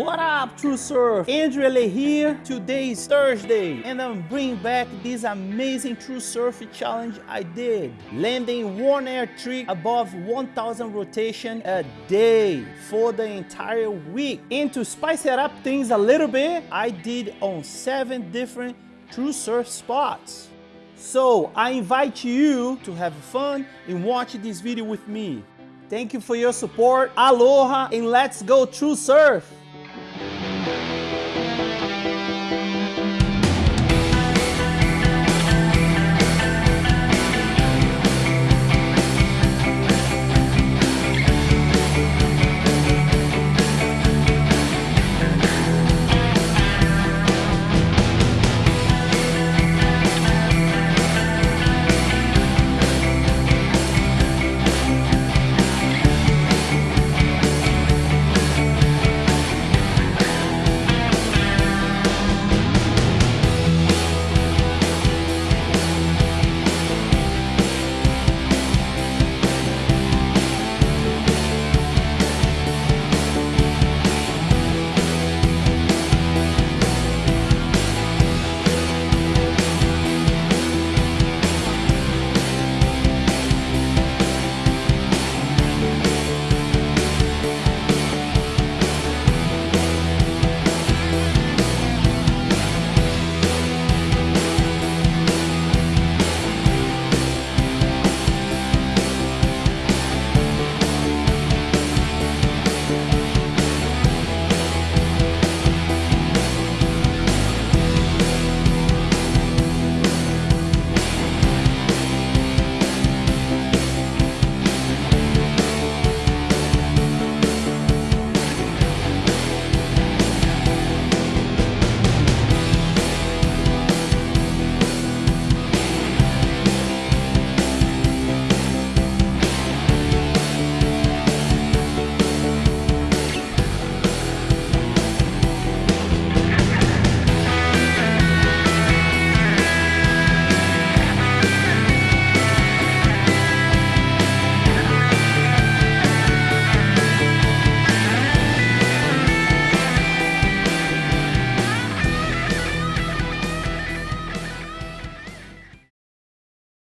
up True Surf? Andrew Ele here. Today is Thursday and I'm bringing back this amazing True Surf challenge I did. Landing one air trick above 1000 rotation a day for the entire week. And to spice it up things a little bit, I did on seven different True Surf spots. So I invite you to have fun and watch this video with me. Thank you for your support. Aloha and let's go True Surf. Thank you.